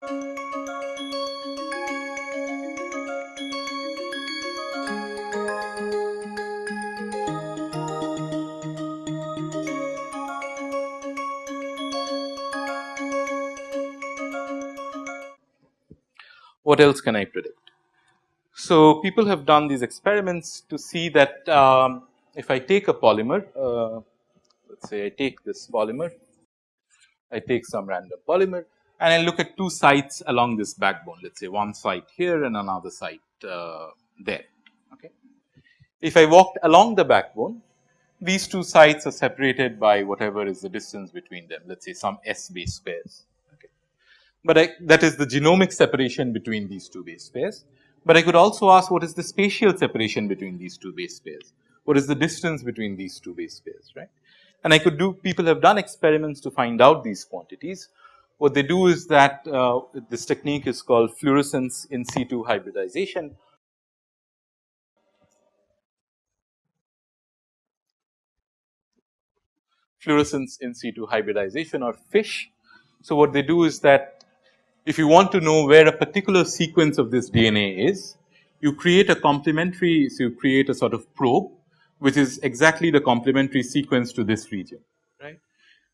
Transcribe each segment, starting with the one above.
What else can I predict? So, people have done these experiments to see that um, if I take a polymer, uh, let us say I take this polymer, I take some random polymer and I look at two sites along this backbone, let us say one site here and another site uh, there. Okay. If I walked along the backbone, these two sites are separated by whatever is the distance between them, let us say some S base pairs. Okay. But I, that is the genomic separation between these two base pairs. But I could also ask what is the spatial separation between these two base pairs? What is the distance between these two base pairs, right? And I could do, people have done experiments to find out these quantities. What they do is that uh, this technique is called fluorescence in situ hybridization. Fluorescence in situ hybridization or FISH. So, what they do is that if you want to know where a particular sequence of this DNA is, you create a complementary, so you create a sort of probe, which is exactly the complementary sequence to this region.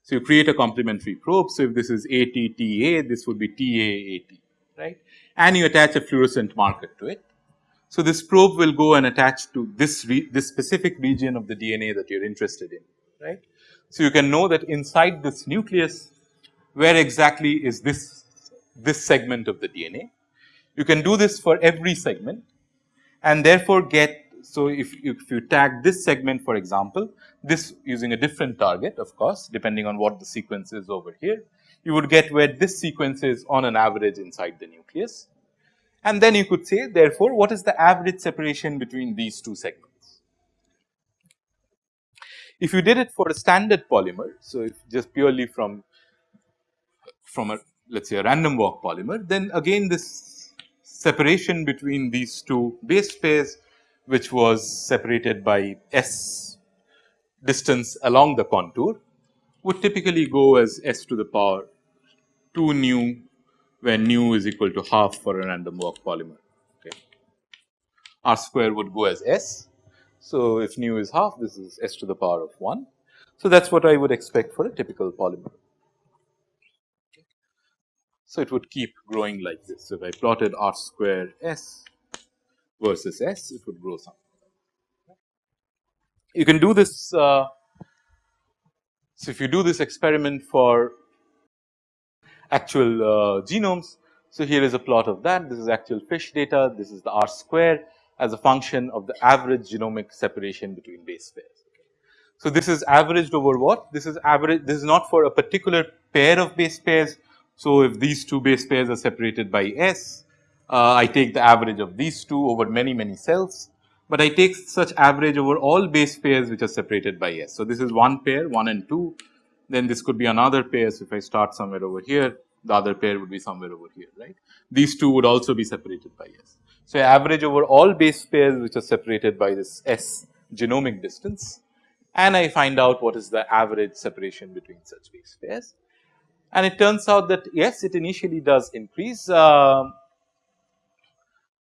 So, you create a complementary probe. So, if this is ATTA, this would be TAAT, right, and you attach a fluorescent marker to it. So, this probe will go and attach to this this specific region of the DNA that you are interested in, right. So, you can know that inside this nucleus, where exactly is this this segment of the DNA. You can do this for every segment and therefore get so if, if you tag this segment for example, this using a different target of course depending on what the sequence is over here, you would get where this sequence is on an average inside the nucleus. And then you could say therefore, what is the average separation between these two segments. If you did it for a standard polymer, so just purely from from a let us say a random walk polymer, then again this separation between these two base pairs which was separated by s distance along the contour would typically go as s to the power 2 nu where nu is equal to half for a random walk polymer. Okay. R square would go as s. So, if nu is half this is s to the power of 1. So, that is what I would expect for a typical polymer. So, it would keep growing like this. So, if I plotted r square s versus s, it would grow some. You can do this. Uh, so, if you do this experiment for actual uh, genomes, so here is a plot of that. This is actual fish data. This is the r square as a function of the average genomic separation between base pairs. So, this is averaged over what? This is average. This is not for a particular pair of base pairs, so, if these two base pairs are separated by S, uh, I take the average of these two over many many cells, but I take such average over all base pairs which are separated by S. So, this is one pair 1 and 2 then this could be another pair. So, if I start somewhere over here the other pair would be somewhere over here right. These two would also be separated by S. So, I average over all base pairs which are separated by this S genomic distance and I find out what is the average separation between such base pairs and it turns out that yes it initially does increase, uh,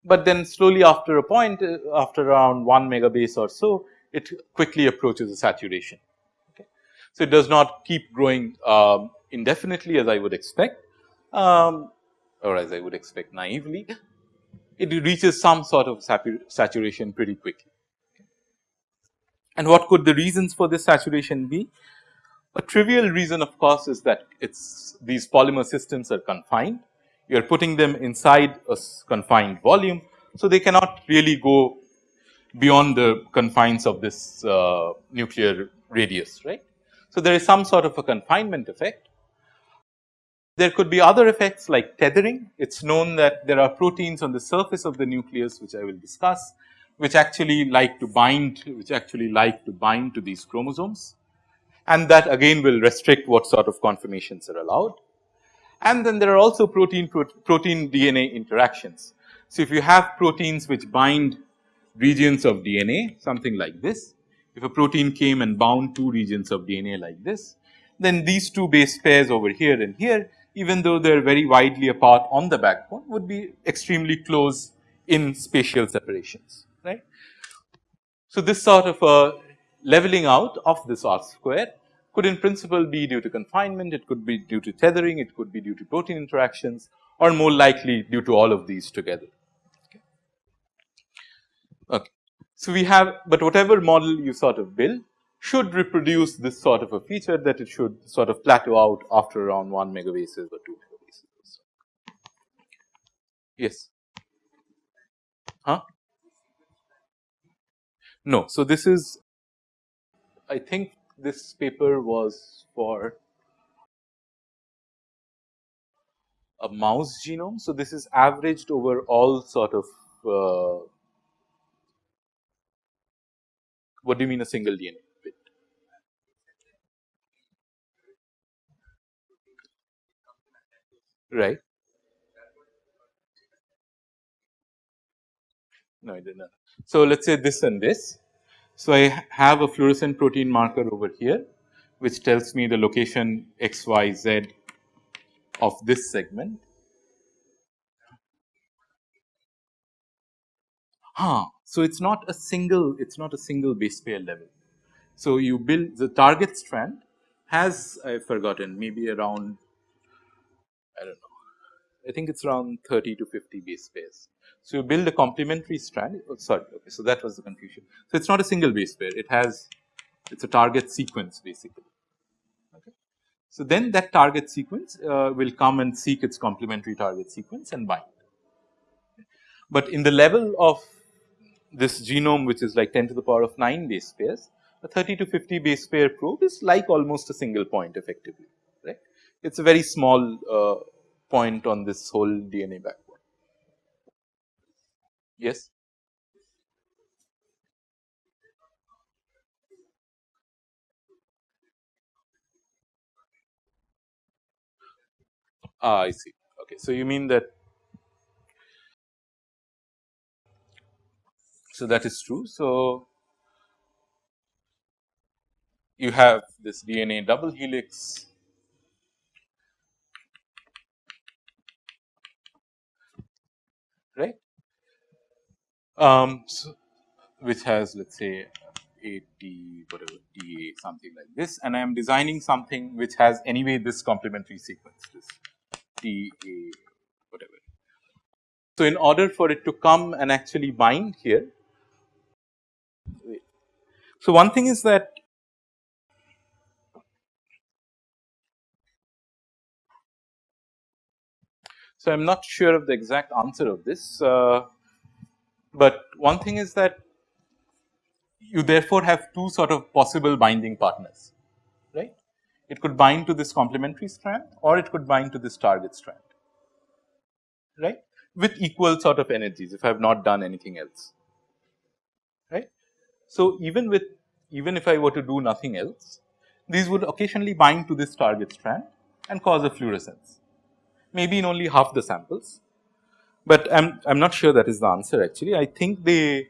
but then slowly after a point uh, after around 1 megabase or so it quickly approaches a saturation. Okay. So, it does not keep growing um, indefinitely as I would expect um, or as I would expect naively it reaches some sort of saturation pretty quickly. And what could the reasons for this saturation be? A trivial reason of course is that it's these polymer systems are confined. You are putting them inside a confined volume. So, they cannot really go beyond the confines of this uh, nuclear radius right. So, there is some sort of a confinement effect. There could be other effects like tethering. It is known that there are proteins on the surface of the nucleus which I will discuss which actually like to bind which actually like to bind to these chromosomes and that again will restrict what sort of conformations are allowed. And then there are also protein protein DNA interactions. So, if you have proteins which bind regions of DNA something like this, if a protein came and bound two regions of DNA like this, then these two base pairs over here and here even though they are very widely apart on the backbone would be extremely close in spatial separations right. So, this sort of a leveling out of this R square could in principle be due to confinement, it could be due to tethering, it could be due to protein interactions or more likely due to all of these together. Okay. okay. So, we have, but whatever model you sort of build should reproduce this sort of a feature that it should sort of plateau out after around 1 megabases or 2 megabases. Yes. Huh? No. So, this is I think this paper was for a mouse genome. So, this is averaged over all sort of uh, what do you mean a single DNA? Bit? Right. No, I did not. So, let us say this and this. So, I have a fluorescent protein marker over here which tells me the location x, y, z of this segment. Huh. So, it is not a single it is not a single base pair level. So, you build the target strand has I have forgotten maybe around I do not know I think it is around 30 to 50 base pairs. So, you build a complementary strand oh, sorry okay, so that was the confusion. So, it is not a single base pair it has it is a target sequence basically. Okay. So, then that target sequence uh, will come and seek its complementary target sequence and bind. But in the level of this genome which is like 10 to the power of 9 base pairs, a 30 to 50 base pair probe is like almost a single point effectively right. It is a very small uh, point on this whole DNA backbone. Yes. Ah, I see. Okay. So, you mean that so that is true. So, you have this DNA double helix right um, so which has let us say 80 whatever TA something like this and I am designing something which has anyway this complementary sequence this TA whatever. So, in order for it to come and actually bind here. So, one thing is that So, I am not sure of the exact answer of this, uh, but one thing is that you therefore have two sort of possible binding partners, right. It could bind to this complementary strand or it could bind to this target strand, right, with equal sort of energies if I have not done anything else, right. So, even with even if I were to do nothing else, these would occasionally bind to this target strand and cause a fluorescence maybe in only half the samples, but I am I am not sure that is the answer actually. I think they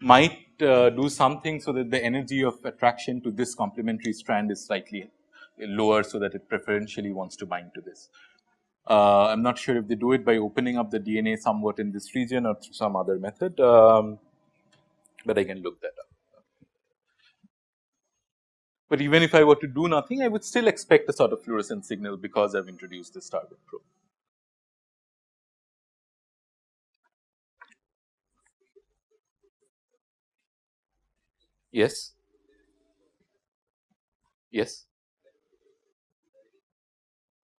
might uh, do something so that the energy of attraction to this complementary strand is slightly lower so that it preferentially wants to bind to this. Uh, I am not sure if they do it by opening up the DNA somewhat in this region or through some other method, um, but I can look that up. But even if I were to do nothing, I would still expect a sort of fluorescent signal because I have introduced this target probe. Yes. Yes.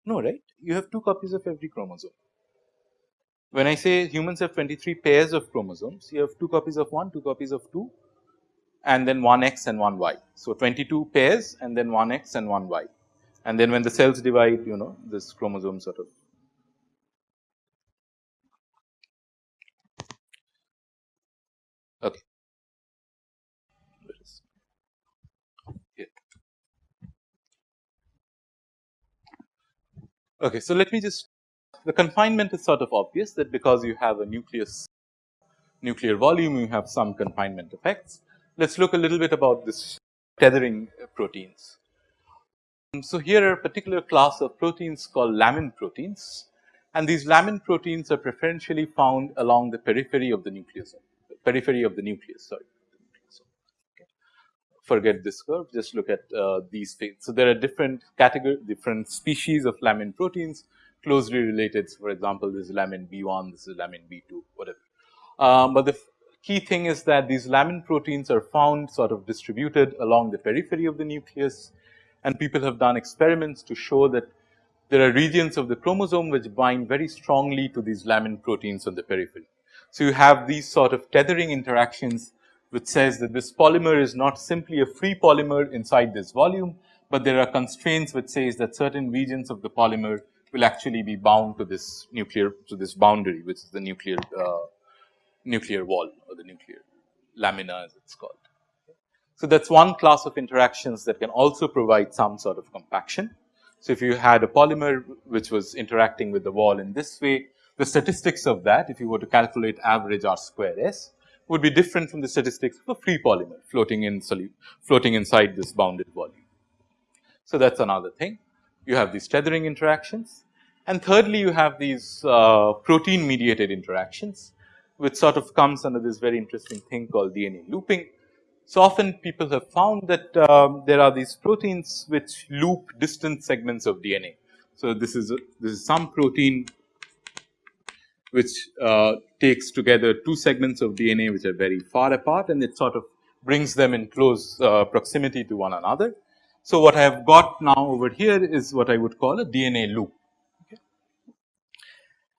No, right? You have two copies of every chromosome. When I say humans have 23 pairs of chromosomes, you have two copies of one, two copies of two and then one x and one y. So, 22 pairs and then one x and one y and then when the cells divide you know this chromosome sort of okay. Okay, so let me just the confinement is sort of obvious that because you have a nucleus nuclear volume you have some confinement effects. Let us look a little bit about this tethering proteins. So, here are a particular class of proteins called lamin proteins and these lamin proteins are preferentially found along the periphery of the nucleus, periphery of the nucleus sorry. Forget this curve just look at uh, these things. So, there are different category different species of lamin proteins closely related. So, for example, this is lamin B1, this is lamin B2 whatever. Um, but the key thing is that these lamin proteins are found sort of distributed along the periphery of the nucleus and people have done experiments to show that there are regions of the chromosome which bind very strongly to these lamin proteins on the periphery. So, you have these sort of tethering interactions which says that this polymer is not simply a free polymer inside this volume, but there are constraints which says that certain regions of the polymer will actually be bound to this nuclear to this boundary which is the nuclear uh, nuclear wall or the nuclear lamina as it is called. So, that is one class of interactions that can also provide some sort of compaction. So, if you had a polymer which was interacting with the wall in this way, the statistics of that if you were to calculate average R square S would be different from the statistics of a free polymer floating in floating inside this bounded volume. So, that is another thing. You have these tethering interactions and thirdly you have these uh, protein mediated interactions which sort of comes under this very interesting thing called DNA looping so, often people have found that um, there are these proteins which loop distant segments of DNA. So, this is a, this is some protein which uh, takes together two segments of DNA which are very far apart and it sort of brings them in close uh, proximity to one another. So, what I have got now over here is what I would call a DNA loop.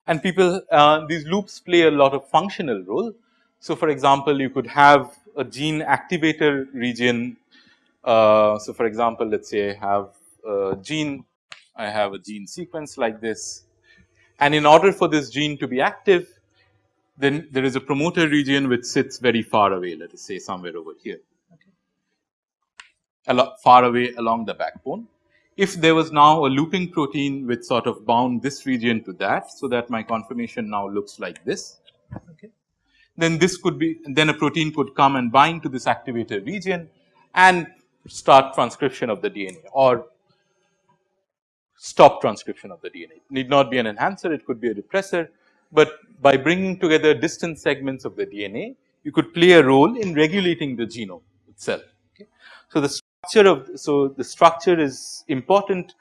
And people uh, these loops play a lot of functional role. So, for example, you could have a gene activator region. Uh, so, for example, let us say I have a gene, I have a gene sequence like this and in order for this gene to be active then there is a promoter region which sits very far away let us say somewhere over here okay. far away along the backbone. If there was now a looping protein which sort of bound this region to that so that my conformation now looks like this okay then this could be then a protein could come and bind to this activator region and start transcription of the DNA or stop transcription of the DNA. It need not be an enhancer, it could be a repressor, but by bringing together distant segments of the DNA, you could play a role in regulating the genome itself. Okay. So, the structure of so the structure is important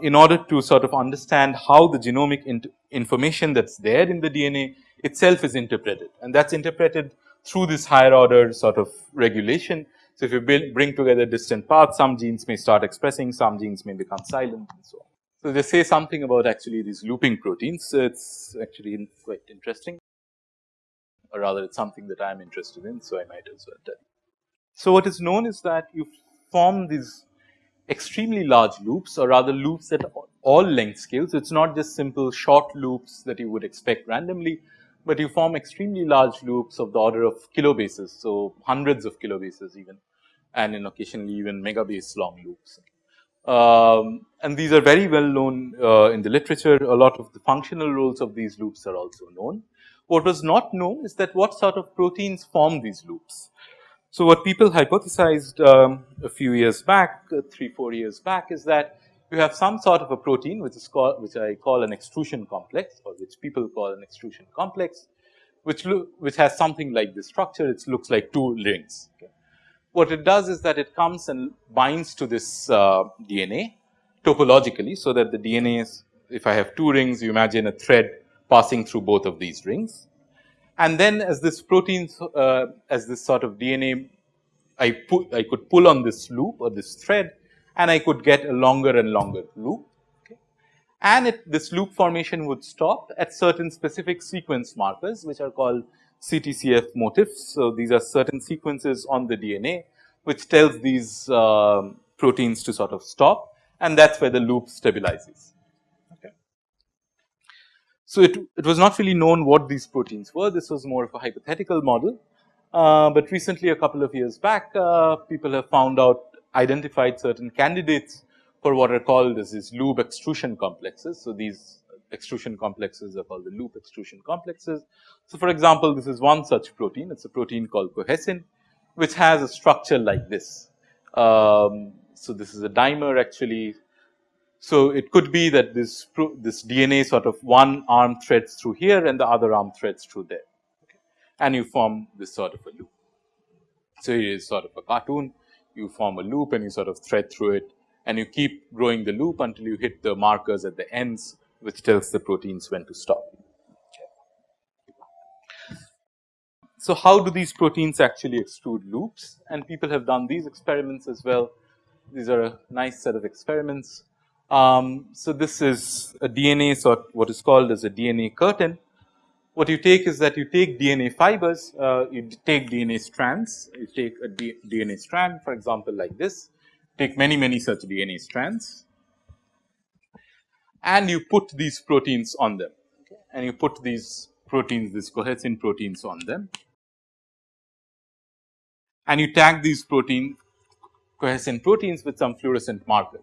in order to sort of understand how the genomic information that is there in the DNA itself is interpreted and that is interpreted through this higher order sort of regulation. So, if you build, bring together distant paths some genes may start expressing some genes may become silent and so on. So, they say something about actually these looping proteins so it is actually quite interesting or rather it is something that I am interested in. So, I might as well tell you. So, what is known is that you form these extremely large loops or rather loops at all length scales. It is not just simple short loops that you would expect randomly, but you form extremely large loops of the order of kilobases. So, hundreds of kilobases even and in occasionally even megabase long loops. Um, and these are very well known uh, in the literature. A lot of the functional roles of these loops are also known. What was not known is that what sort of proteins form these loops. So, what people hypothesized um, a few years back, uh, 3, 4 years back is that you have some sort of a protein which is called which I call an extrusion complex or which people call an extrusion complex which look which has something like this structure it looks like two rings. Okay. What it does is that it comes and binds to this uh, DNA topologically so that the DNA is if I have two rings you imagine a thread passing through both of these rings and then as this protein uh, as this sort of DNA I put I could pull on this loop or this thread and I could get a longer and longer loop. And it, this loop formation would stop at certain specific sequence markers which are called CTCF motifs. So, these are certain sequences on the DNA which tells these uh, proteins to sort of stop and that is where the loop stabilizes. Okay. So, it, it was not really known what these proteins were, this was more of a hypothetical model. Uh, but recently a couple of years back uh, people have found out identified certain candidates for what are called as these loop extrusion complexes. So, these extrusion complexes are called the loop extrusion complexes. So, for example, this is one such protein, it is a protein called cohesin, which has a structure like this. Um, so this is a dimer actually. So, it could be that this this DNA sort of one arm threads through here and the other arm threads through there okay. and you form this sort of a loop. So, it is sort of a cartoon you form a loop and you sort of thread through it and you keep growing the loop until you hit the markers at the ends which tells the proteins when to stop. So, how do these proteins actually extrude loops and people have done these experiments as well. These are a nice set of experiments. Um, so, this is a DNA sort what is called as a DNA curtain. What you take is that you take DNA fibers, uh, you take DNA strands, you take a D DNA strand for example, like this, take many many such DNA strands and you put these proteins on them and you put these proteins, these cohesin proteins on them and you tag these protein cohesin proteins with some fluorescent marker.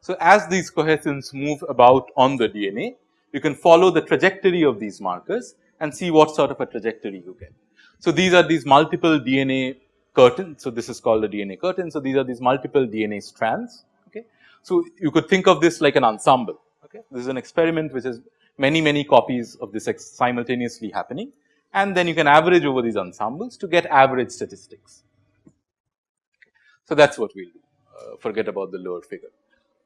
So, as these cohesins move about on the DNA, you can follow the trajectory of these markers and see what sort of a trajectory you get. So, these are these multiple DNA curtains. So, this is called a DNA curtain. So, these are these multiple DNA strands. Okay. So, you could think of this like an ensemble. Okay. This is an experiment which is many many copies of this simultaneously happening and then you can average over these ensembles to get average statistics. So, that is what we will do uh, forget about the lower figure.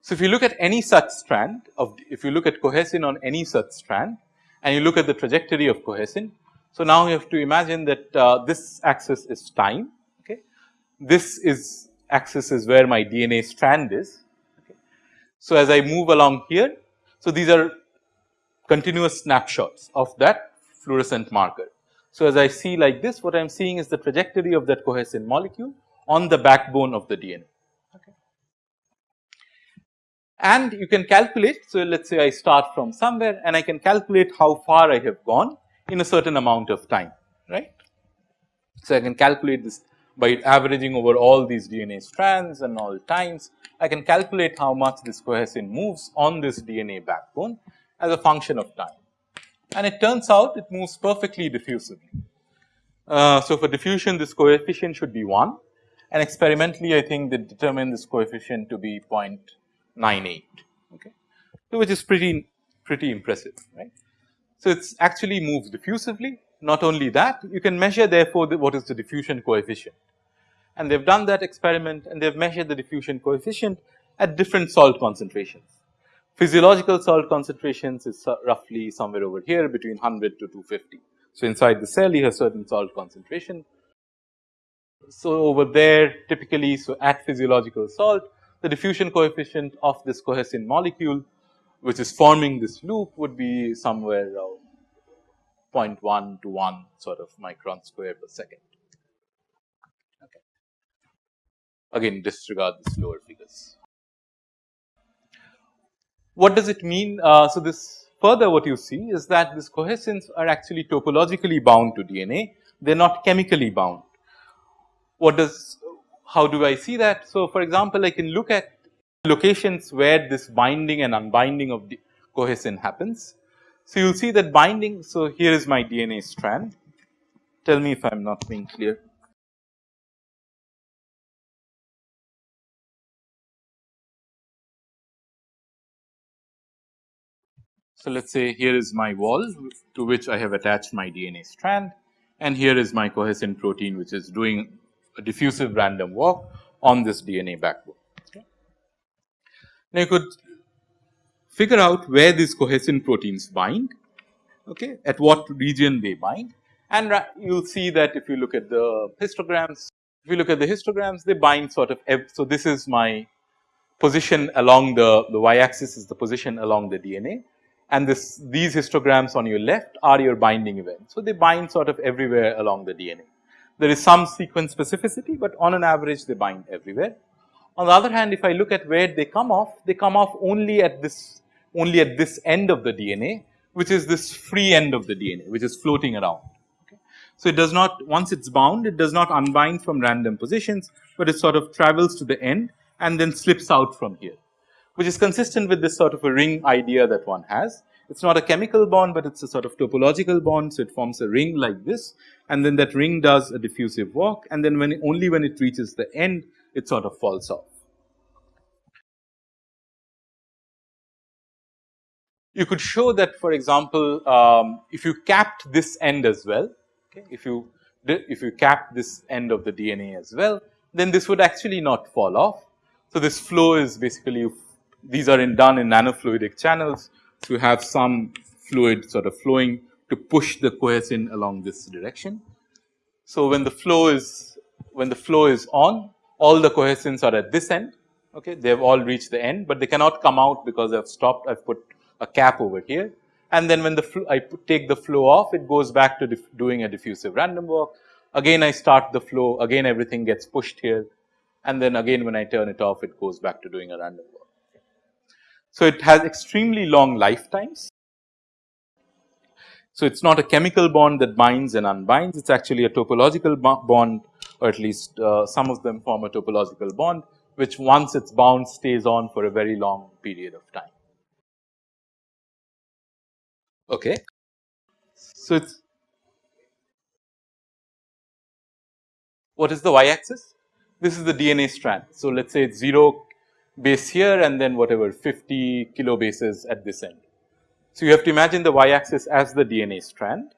So, if you look at any such strand of if you look at cohesin on any such strand and you look at the trajectory of cohesin. So, now you have to imagine that uh, this axis is time. This is axis is where my DNA strand is. Okay. So, as I move along here. So, these are continuous snapshots of that fluorescent marker. So, as I see like this what I am seeing is the trajectory of that cohesin molecule on the backbone of the DNA. Okay. And you can calculate. So, let us say I start from somewhere and I can calculate how far I have gone in a certain amount of time right. So, I can calculate this by averaging over all these DNA strands and all times I can calculate how much this cohesin moves on this DNA backbone as a function of time. And it turns out it moves perfectly diffusively. Uh, so, for diffusion this coefficient should be 1 and experimentally I think they determine this coefficient to be 0.98 okay, so which is pretty pretty impressive right. So, it actually moves diffusively. Not only that you can measure therefore the, what is the diffusion coefficient and they have done that experiment and they have measured the diffusion coefficient at different salt concentrations. Physiological salt concentrations is uh, roughly somewhere over here between 100 to 250. So, inside the cell you have certain salt concentration. So, over there typically so at physiological salt the diffusion coefficient of this cohesin molecule which is forming this loop would be somewhere around 0.1 to 1 sort of micron square per second. Okay. Again disregard these lower figures. What does it mean? Uh, so, this further what you see is that these cohesins are actually topologically bound to DNA, they are not chemically bound. What does, how do I see that? So, for example, I can look at locations where this binding and unbinding of the cohesin happens. So, you will see that binding, so here is my DNA strand, tell me if I am not being clear. So, let us say here is my wall to which I have attached my DNA strand and here is my cohesin protein which is doing a diffusive random walk on this DNA backbone. Okay. Now, you could figure out where these cohesin proteins bind, okay, at what region they bind and you will see that if you look at the histograms, if you look at the histograms they bind sort of, so this is my position along the, the y axis is the position along the DNA and this these histograms on your left are your binding events. So, they bind sort of everywhere along the DNA. There is some sequence specificity, but on an average they bind everywhere. On the other hand, if I look at where they come off, they come off only at this only at this end of the DNA, which is this free end of the DNA, which is floating around. So, it does not once it is bound, it does not unbind from random positions, but it sort of travels to the end and then slips out from here which is consistent with this sort of a ring idea that one has. It is not a chemical bond, but it is a sort of topological bond. So, it forms a ring like this and then that ring does a diffusive walk, and then when only when it reaches the end it sort of falls off. You could show that for example, um, if you capped this end as well, okay, if you if you cap this end of the DNA as well, then this would actually not fall off. So, this flow is basically you these are in done in nanofluidic channels. to have some fluid sort of flowing to push the cohesin along this direction. So, when the flow is when the flow is on all the cohesins are at this end okay they have all reached the end, but they cannot come out because I have stopped I have put a cap over here and then when the I take the flow off it goes back to doing a diffusive random walk again I start the flow again everything gets pushed here and then again when I turn it off it goes back to doing a random walk. So, it has extremely long lifetimes. So, it is not a chemical bond that binds and unbinds it is actually a topological bond or at least uh, some of them form a topological bond which once it is bound stays on for a very long period of time. Okay. So, it is what is the y axis? This is the DNA strand. So, let us say it is 0 base here and then whatever 50 kilobases at this end. So, you have to imagine the y axis as the DNA strand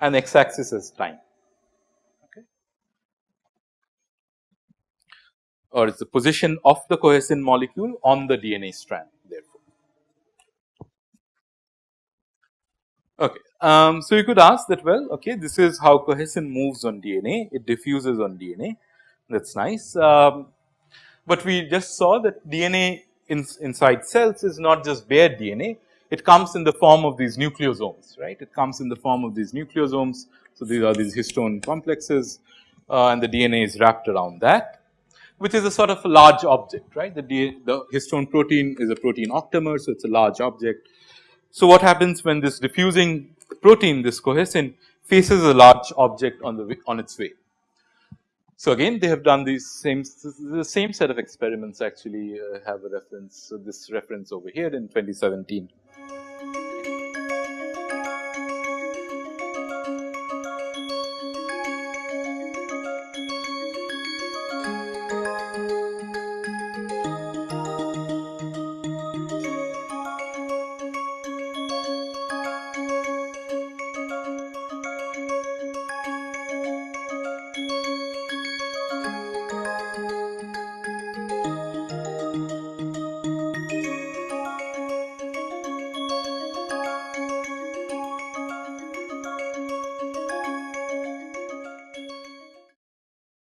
and x axis as time. Okay. Or it is the position of the cohesin molecule on the DNA strand therefore. Okay. Um, so, you could ask that well okay this is how cohesin moves on DNA it diffuses on DNA that is nice. Um, but we just saw that DNA in, inside cells is not just bare DNA it comes in the form of these nucleosomes right it comes in the form of these nucleosomes. So, these are these histone complexes uh, and the DNA is wrapped around that which is a sort of a large object right the, the histone protein is a protein octamer. So, it is a large object. So, what happens when this diffusing protein this cohesin faces a large object on the on its way. So, again they have done these same the same set of experiments actually uh, have a reference so this reference over here in 2017.